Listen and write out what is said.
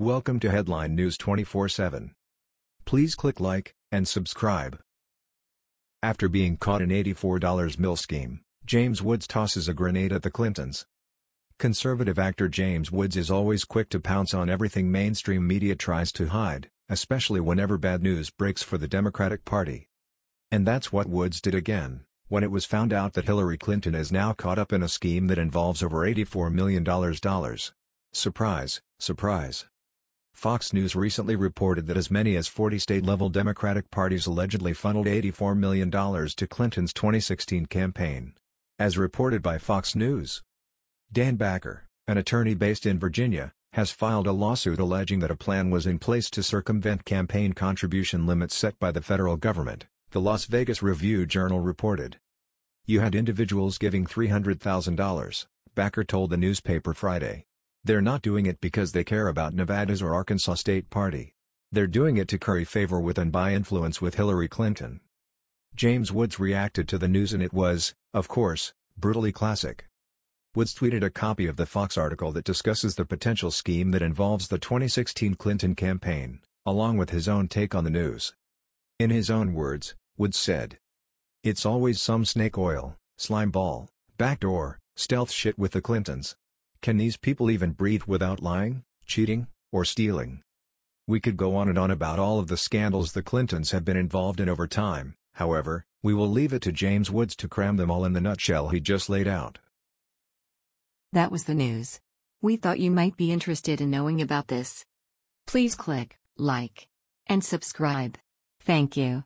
Welcome to Headline News 24/7. Please click like and subscribe. After being caught in $84 mill scheme, James Woods tosses a grenade at the Clintons. Conservative actor James Woods is always quick to pounce on everything mainstream media tries to hide, especially whenever bad news breaks for the Democratic Party. And that's what Woods did again, when it was found out that Hillary Clinton is now caught up in a scheme that involves over $84 million. Surprise, surprise. Fox News recently reported that as many as 40 state-level Democratic parties allegedly funneled $84 million to Clinton's 2016 campaign. As reported by Fox News, Dan Backer, an attorney based in Virginia, has filed a lawsuit alleging that a plan was in place to circumvent campaign contribution limits set by the federal government, the Las Vegas Review-Journal reported. You had individuals giving $300,000, Backer told the newspaper Friday. They're not doing it because they care about Nevada's or Arkansas State Party. They're doing it to curry favor with and buy influence with Hillary Clinton. James Woods reacted to the news and it was, of course, brutally classic. Woods tweeted a copy of the Fox article that discusses the potential scheme that involves the 2016 Clinton campaign, along with his own take on the news. In his own words, Woods said, It's always some snake oil, slime ball, backdoor, stealth shit with the Clintons. Can these people even breathe without lying, cheating, or stealing? We could go on and on about all of the scandals the Clintons have been involved in over time, however, we will leave it to James Woods to cram them all in the nutshell he just laid out. That was the news. We thought you might be interested in knowing about this. Please click like and subscribe. Thank you.